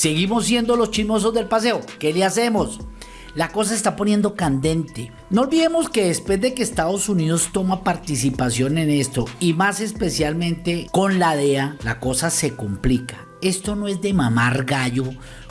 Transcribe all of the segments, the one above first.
Seguimos siendo los chismosos del paseo. ¿Qué le hacemos? La cosa está poniendo candente. No olvidemos que después de que Estados Unidos toma participación en esto y más especialmente con la DEA, la cosa se complica. Esto no es de mamar gallo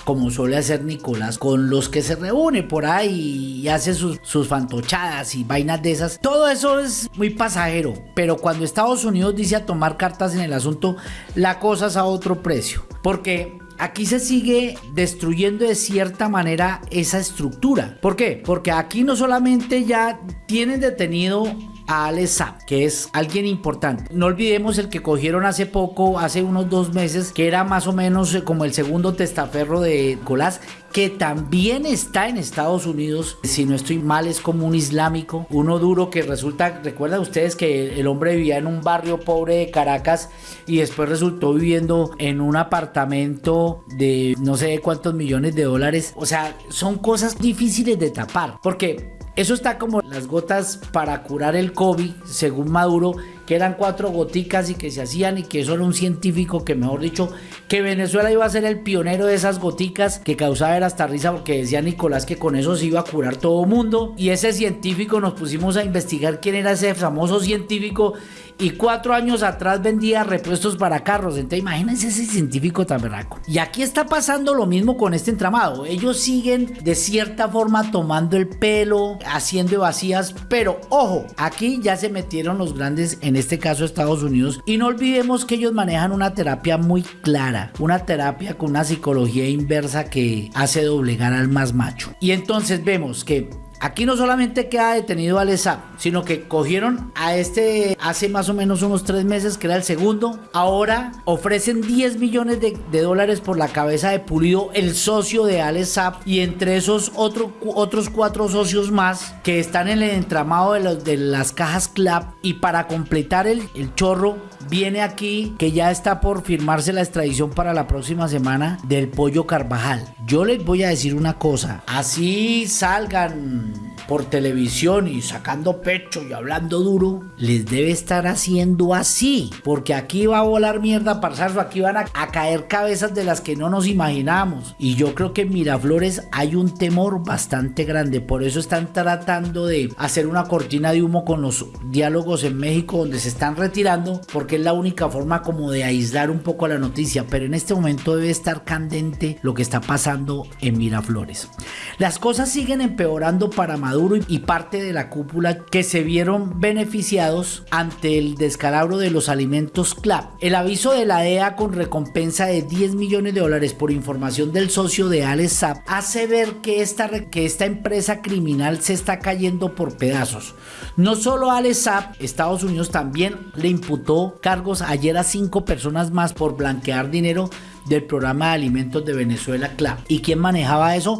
como suele hacer Nicolás con los que se reúne por ahí y hace sus, sus fantochadas y vainas de esas. Todo eso es muy pasajero, pero cuando Estados Unidos dice a tomar cartas en el asunto, la cosa es a otro precio. Porque aquí se sigue destruyendo de cierta manera esa estructura. ¿Por qué? Porque aquí no solamente ya tienen detenido a Alex que es alguien importante. No olvidemos el que cogieron hace poco, hace unos dos meses, que era más o menos eh, como el segundo testaferro de Colás, que también está en Estados Unidos, si no estoy mal, es como un islámico, uno duro que resulta, recuerdan ustedes que el hombre vivía en un barrio pobre de Caracas y después resultó viviendo en un apartamento de no sé cuántos millones de dólares, o sea, son cosas difíciles de tapar, porque eso está como las gotas para curar el COVID, según Maduro, que eran cuatro goticas y que se hacían y que eso era un científico que, mejor dicho, que Venezuela iba a ser el pionero de esas goticas que causaba era hasta risa porque decía Nicolás que con eso se iba a curar todo mundo. Y ese científico nos pusimos a investigar quién era ese famoso científico y cuatro años atrás vendía repuestos para carros. Entonces imagínense ese científico tan berraco. Y aquí está pasando lo mismo con este entramado. Ellos siguen de cierta forma tomando el pelo, haciendo vacías, pero ojo, aquí ya se metieron los grandes, en este caso Estados Unidos, y no olvidemos que ellos manejan una terapia muy clara, una terapia con una psicología inversa que hace doblegar al más macho. Y entonces vemos que Aquí no solamente queda detenido al ESAP, sino que cogieron a este hace más o menos unos tres meses, que era el segundo. Ahora ofrecen 10 millones de, dólares por la cabeza de Pulido, el socio de Alesap, y entre esos otros cuatro socios más que están en el entramado de las cajas CLAP. Y para completar el, el chorro, viene aquí que ya está por firmarse la extradición para la próxima semana del pollo Carvajal. Yo les voy a decir una cosa, así salgan por televisión y sacando pecho y hablando duro, les debe estar haciendo así, porque aquí va a volar mierda parsarlo, aquí van a, caer cabezas de las que no nos imaginamos. Y yo creo que en Miraflores hay un temor bastante grande, por eso están tratando de hacer una cortina de humo con los diálogos en México donde se están retirando, porque es la única forma como de aislar un poco la noticia, pero en este momento debe estar candente lo que está pasando en Miraflores. Las cosas siguen empeorando para Maduro y parte de la cúpula que se vieron beneficiados ante el descalabro de los alimentos CLAP. El aviso de la DEA con recompensa de 10 millones de dólares por información del socio de Alex hace ver que esta, que esta empresa criminal se está cayendo por pedazos. No solo Alex Estados Unidos también le imputó cargos ayer a cinco personas más por blanquear dinero del programa de alimentos de Venezuela CLAP. ¿Y quién manejaba eso?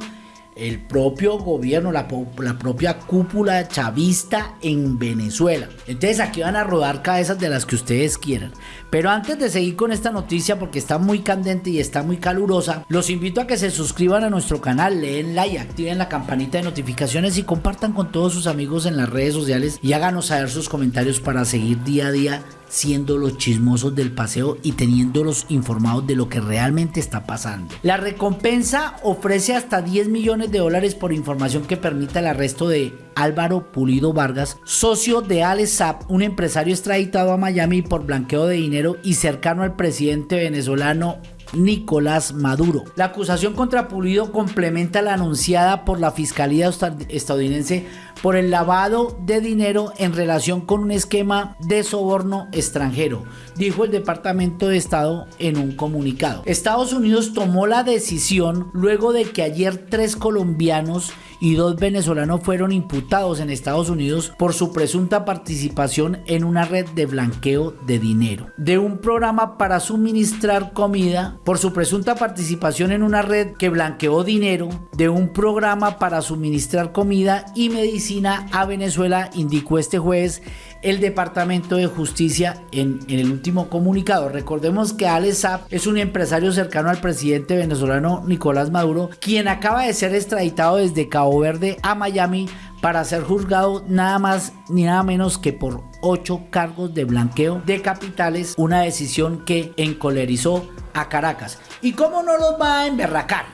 El propio gobierno, la, propia cúpula chavista en Venezuela. Entonces aquí van a rodar cabezas de las que ustedes quieran. Pero antes de seguir con esta noticia, porque está muy candente y está muy calurosa, los invito a que se suscriban a nuestro canal, leen like, activen la campanita de notificaciones y compartan con todos sus amigos en las redes sociales y háganos saber sus comentarios para seguir día a día siendo los chismosos del paseo y teniéndolos informados de lo que realmente está pasando. La recompensa ofrece hasta 10 millones de dólares por información que permita el arresto de Álvaro Pulido Vargas, socio de Alesap, un empresario extraditado a Miami por blanqueo de dinero y cercano al presidente venezolano Nicolás Maduro. La acusación contra Pulido complementa la anunciada por la Fiscalía estadounidense por el lavado de dinero en relación con un esquema de soborno extranjero, dijo el Departamento de Estado en un comunicado. Estados Unidos tomó la decisión luego de que ayer tres colombianos y dos venezolanos fueron imputados en Estados Unidos por su presunta participación en una red de blanqueo de dinero, de un programa para suministrar comida, por su presunta participación en una red que blanqueó dinero, de un programa para suministrar comida y medicina a Venezuela, indicó este jueves el Departamento de Justicia en, el último comunicado. Recordemos que Alex Saab es un empresario cercano al presidente venezolano Nicolás Maduro, quien acaba de ser extraditado desde Cabo Verde a Miami para ser juzgado nada más ni nada menos que por ocho cargos de blanqueo de capitales, una decisión que encolerizó a Caracas. ¿Y cómo no los va a emberracar?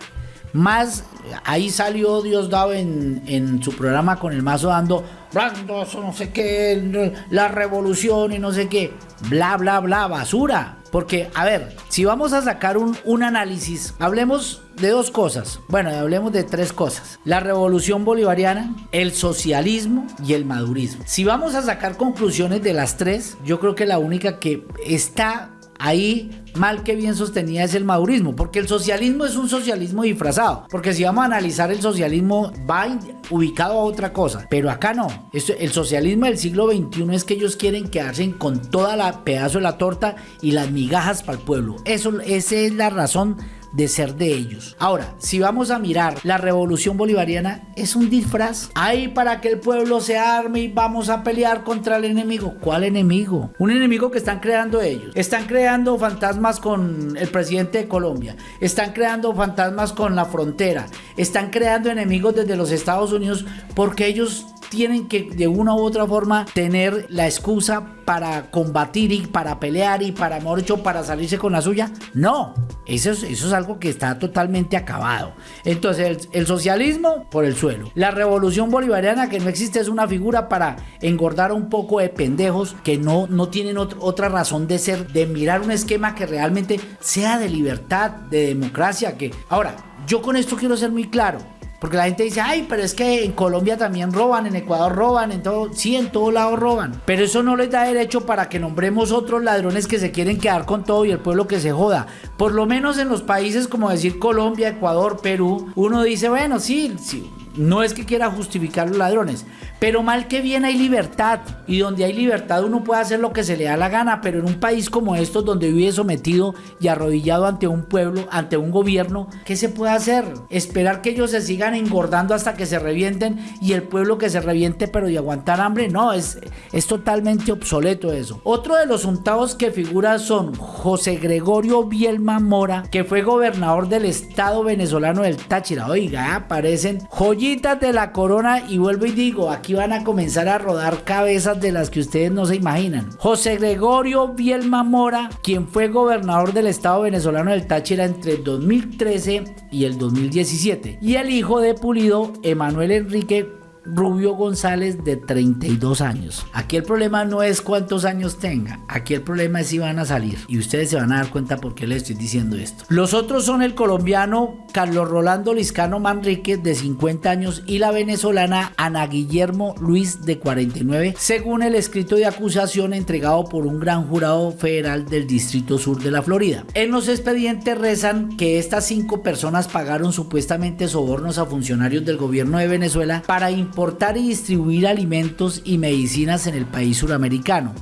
Más, ahí salió Diosdado en, en su programa con el mazo dando, no sé qué, la revolución y no sé qué, bla, bla, bla, basura. Porque, a ver, si vamos a sacar un, un, análisis, hablemos de dos cosas. Bueno, hablemos de tres cosas. La revolución bolivariana, el socialismo y el madurismo. Si vamos a sacar conclusiones de las tres, yo creo que la única que está ahí mal que bien sostenida es el madurismo, porque el socialismo es un socialismo disfrazado, porque si vamos a analizar el socialismo va ubicado a otra cosa, pero acá no, el socialismo del siglo XXI es que ellos quieren quedarse con toda la pedazo de la torta y las migajas para el pueblo, eso, esa es la razón de ser de ellos. Ahora, si vamos a mirar, la revolución bolivariana es un disfraz. Ahí para que el pueblo se arme y vamos a pelear contra el enemigo. ¿Cuál enemigo? Un enemigo que están creando ellos. Están creando fantasmas con el presidente de Colombia. Están creando fantasmas con la frontera. Están creando enemigos desde los Estados Unidos porque ellos tienen que de una u otra forma tener la excusa para combatir y para pelear y para morcho para salirse con la suya. No, eso es, eso es algo que está totalmente acabado. Entonces el, socialismo por el suelo. La revolución bolivariana que no existe es una figura para engordar un poco de pendejos que no, no tienen otra razón de ser, de mirar un esquema que realmente sea de libertad, de democracia. Que ahora, yo con esto quiero ser muy claro. Porque la gente dice, ay, pero es que en Colombia también roban, en Ecuador roban, en todo, sí, en todo lado roban. Pero eso no les da derecho para que nombremos otros ladrones que se quieren quedar con todo y el pueblo que se joda. Por lo menos en los países como decir Colombia, Ecuador, Perú, uno dice, bueno, sí, sí no es que quiera justificar los ladrones, pero mal que bien hay libertad. Y donde hay libertad uno puede hacer lo que se le da la gana. Pero en un país como estos, donde vive sometido y arrodillado ante un pueblo, ante un gobierno, ¿qué se puede hacer? Esperar que ellos se sigan engordando hasta que se revienten y el pueblo que se reviente, pero de aguantar hambre. No, es, es totalmente obsoleto eso. Otro de los untados que figura son José Gregorio Bielma Mora, que fue gobernador del estado venezolano del Táchira. Oiga, aparecen joyas de la corona y vuelvo y digo, aquí van a comenzar a rodar cabezas de las que ustedes no se imaginan. José Gregorio Bielma Mora, quien fue gobernador del estado venezolano del Táchira entre el 2013 y el 2017. Y el hijo de Pulido, Emanuel Enrique Rubio González de 32 años. Aquí el problema no es cuántos años tenga, aquí el problema es si van a salir. Y ustedes se van a dar cuenta por qué les estoy diciendo esto. Los otros son el colombiano Carlos Rolando Liscano Manríquez de 50 años y la venezolana Ana Guillermo Luis de 49, según el escrito de acusación entregado por un gran jurado federal del Distrito Sur de la Florida. En los expedientes rezan que estas cinco personas pagaron supuestamente sobornos a funcionarios del gobierno de Venezuela para importar y distribuir alimentos y medicinas en el país suramericano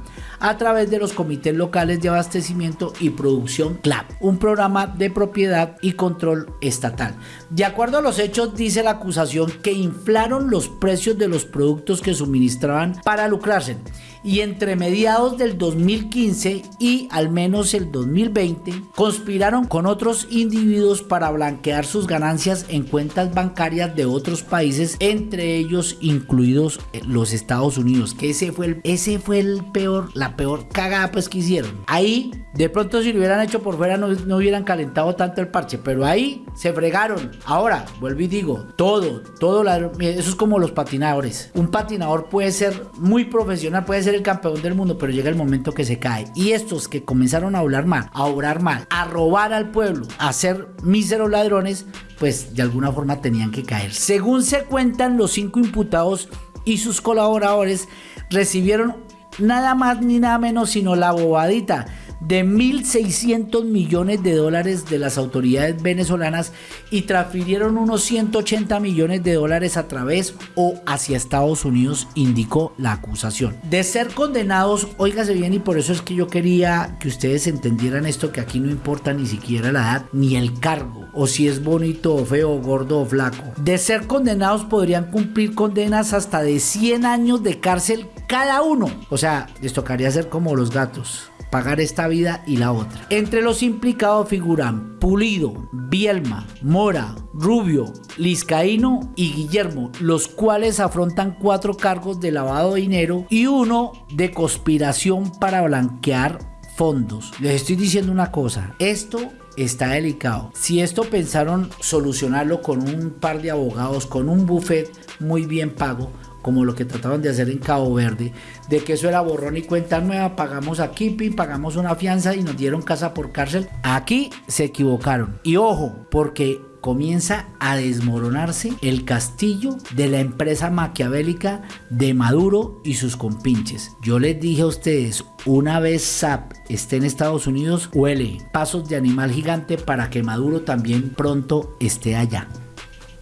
a través de los comités locales de abastecimiento y producción CLAP, un programa de propiedad y control estatal. De acuerdo a los hechos, dice la acusación que inflaron los precios de los productos que suministraban para lucrarse y entre mediados del 2015 y al menos el 2020 conspiraron con otros individuos para blanquear sus ganancias en cuentas bancarias de otros países, entre ellos incluidos los Estados Unidos, que ese fue el, ese fue el peor, la peor cagada pues que hicieron. Ahí, de pronto si lo hubieran hecho por fuera no, no hubieran calentado tanto el parche, pero ahí se fregaron. Ahora, vuelvo y digo, todo, todo, eso es como los patinadores. Un patinador puede ser muy profesional, puede ser el campeón del mundo, pero llega el momento que se cae. Y estos que comenzaron a hablar mal, a obrar mal, a robar al pueblo, a ser míseros ladrones, pues de alguna forma tenían que caer. Según se cuentan, los cinco imputados y sus colaboradores recibieron nada más ni nada menos sino la bobadita de 1.600 millones de dólares de las autoridades venezolanas y transfirieron unos 180 millones de dólares a través o hacia Estados Unidos, indicó la acusación. De ser condenados, óigase bien y por eso es que yo quería que ustedes entendieran esto, que aquí no importa ni siquiera la edad ni el cargo, o si es bonito o feo, gordo o flaco. De ser condenados podrían cumplir condenas hasta de 100 años de cárcel cada uno. O sea, les tocaría ser como los gatos pagar esta vida y la otra. Entre los implicados figuran Pulido, Bielma, Mora, Rubio, Liscaíno y Guillermo, los cuales afrontan cuatro cargos de lavado de dinero y uno de conspiración para blanquear fondos. Les estoy diciendo una cosa, esto está delicado. Si esto pensaron solucionarlo con un par de abogados, con un buffet muy bien pago, como lo que trataban de hacer en Cabo Verde, de que eso era borrón y cuenta nueva, pagamos a Keeping, pagamos una fianza y nos dieron casa por cárcel. Aquí se equivocaron. Y ojo, porque comienza a desmoronarse el castillo de la empresa maquiavélica de Maduro y sus compinches. Yo les dije a ustedes, una vez SAP esté en Estados Unidos, huele pasos de animal gigante para que Maduro también pronto esté allá.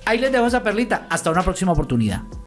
Ahí les dejo esa perlita. Hasta una próxima oportunidad.